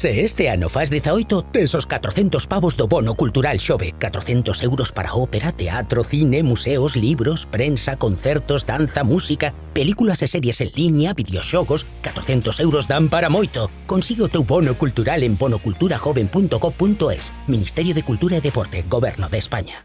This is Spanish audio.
Se este ano faz 18, tes os 400 pavos do bono cultural xove. 400 euros para ópera, teatro, cine, museos, libros, prensa, concertos, danza, música, películas e series en línea, videoxogos... 400 euros dan para moito. Consigue o teu bono cultural en bonoculturajoven.co.es. Ministerio de Cultura e Deporte, Goberno de España.